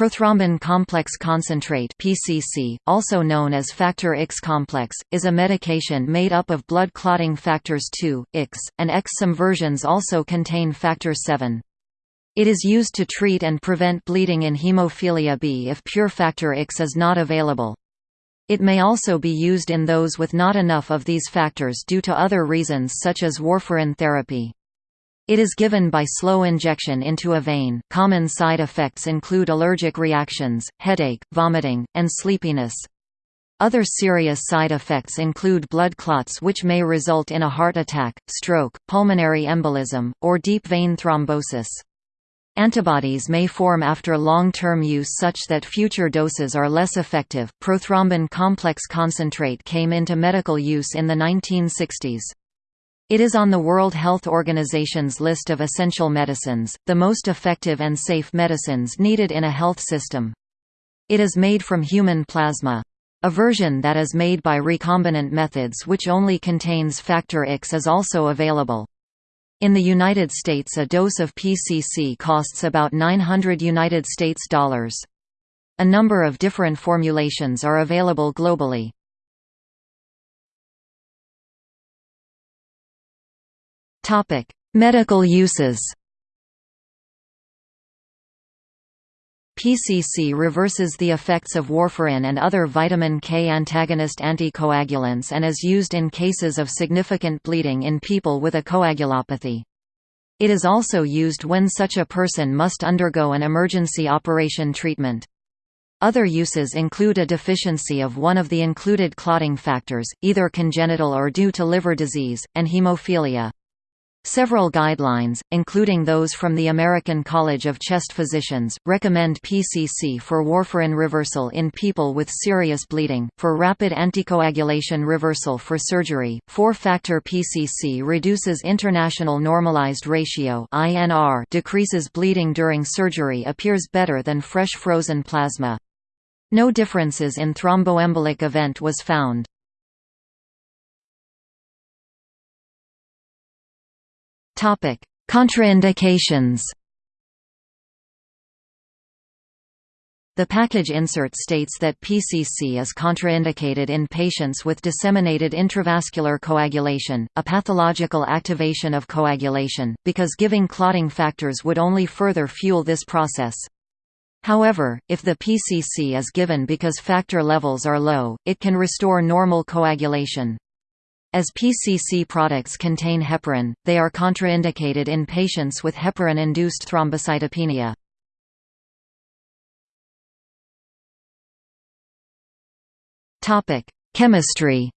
Prothrombin complex concentrate (PCC), also known as factor X complex, is a medication made up of blood clotting factors 2, X, and X. Some versions also contain factor 7. It is used to treat and prevent bleeding in hemophilia B if pure factor X is not available. It may also be used in those with not enough of these factors due to other reasons such as warfarin therapy. It is given by slow injection into a vein. Common side effects include allergic reactions, headache, vomiting, and sleepiness. Other serious side effects include blood clots which may result in a heart attack, stroke, pulmonary embolism, or deep vein thrombosis. Antibodies may form after long-term use such that future doses are less effective. Prothrombin complex concentrate came into medical use in the 1960s. It is on the World Health Organization's list of essential medicines, the most effective and safe medicines needed in a health system. It is made from human plasma. A version that is made by recombinant methods which only contains factor X is also available. In the United States a dose of PCC costs about 900 United States dollars. A number of different formulations are available globally. Medical uses. PCC reverses the effects of warfarin and other vitamin K antagonist anticoagulants and is used in cases of significant bleeding in people with a coagulopathy. It is also used when such a person must undergo an emergency operation treatment. Other uses include a deficiency of one of the included clotting factors, either congenital or due to liver disease, and hemophilia. Several guidelines, including those from the American College of Chest Physicians, recommend PCC for warfarin reversal in people with serious bleeding, for rapid anticoagulation reversal for surgery. 4-factor PCC reduces international normalized ratio (INR), decreases bleeding during surgery, appears better than fresh frozen plasma. No differences in thromboembolic event was found. Contraindications. The package insert states that PCC is contraindicated in patients with disseminated intravascular coagulation, a pathological activation of coagulation, because giving clotting factors would only further fuel this process. However, if the PCC is given because factor levels are low, it can restore normal coagulation. As PCC products contain heparin, they are contraindicated in patients with heparin-induced thrombocytopenia. Chemistry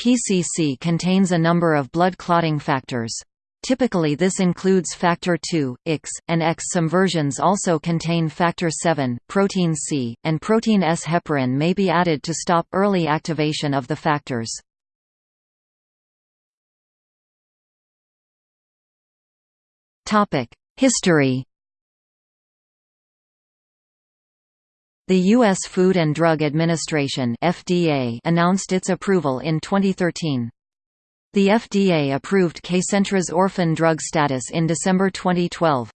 PCC contains a number of blood clotting factors. Typically this includes factor 2, X, and X. Some versions also contain factor 7, protein C, and protein S. Heparin may be added to stop early activation of the factors. History The U.S. Food and Drug Administration FDA announced its approval in 2013. The FDA approved Kcentra's orphan drug status in December 2012.